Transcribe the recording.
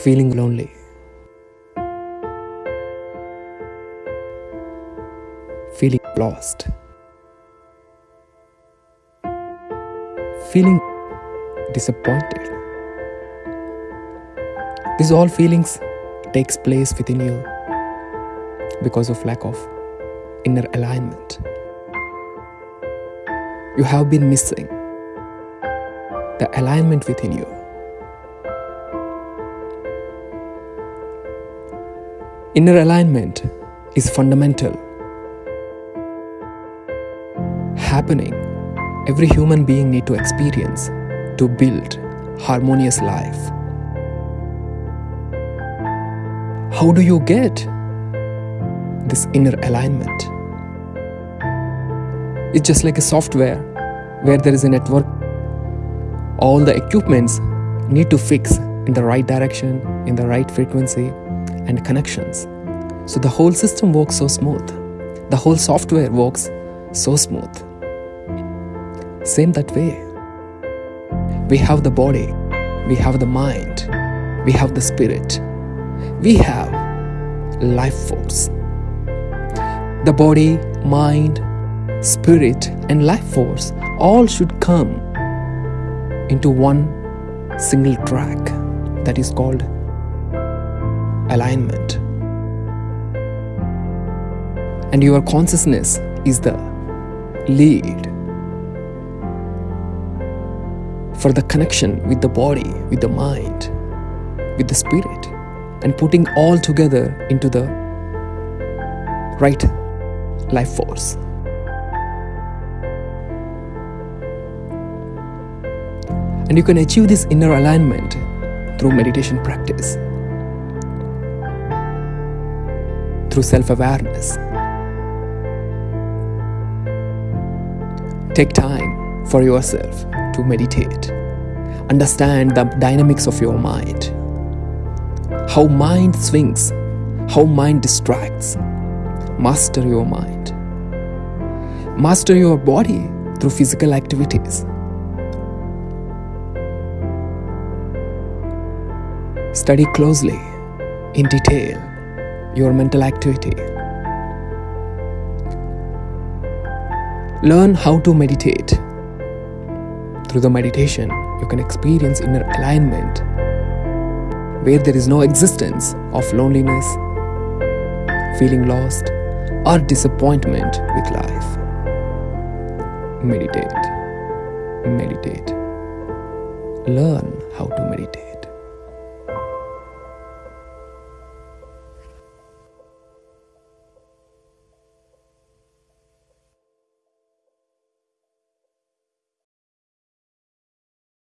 feeling lonely. Feeling lost. Feeling disappointed. These all feelings takes place within you because of lack of inner alignment. You have been missing the alignment within you. Inner alignment is fundamental. Happening every human being need to experience to build harmonious life. How do you get this inner alignment? It's just like a software where there is a network. All the equipments need to fix in the right direction, in the right frequency, and connections. So the whole system works so smooth. The whole software works so smooth. Same that way. We have the body, we have the mind, we have the spirit, we have life force. The body, mind, spirit, and life force all should come into one single track that is called alignment. And your consciousness is the lead for the connection with the body, with the mind, with the spirit, and putting all together into the right life force. And you can achieve this inner alignment through meditation practice, through self awareness. Take time for yourself to meditate. Understand the dynamics of your mind. How mind swings, how mind distracts. Master your mind. Master your body through physical activities. Study closely, in detail, your mental activity. Learn how to meditate. Through the meditation, you can experience inner alignment where there is no existence of loneliness, feeling lost, or disappointment with life. Meditate. Meditate. Learn how to meditate.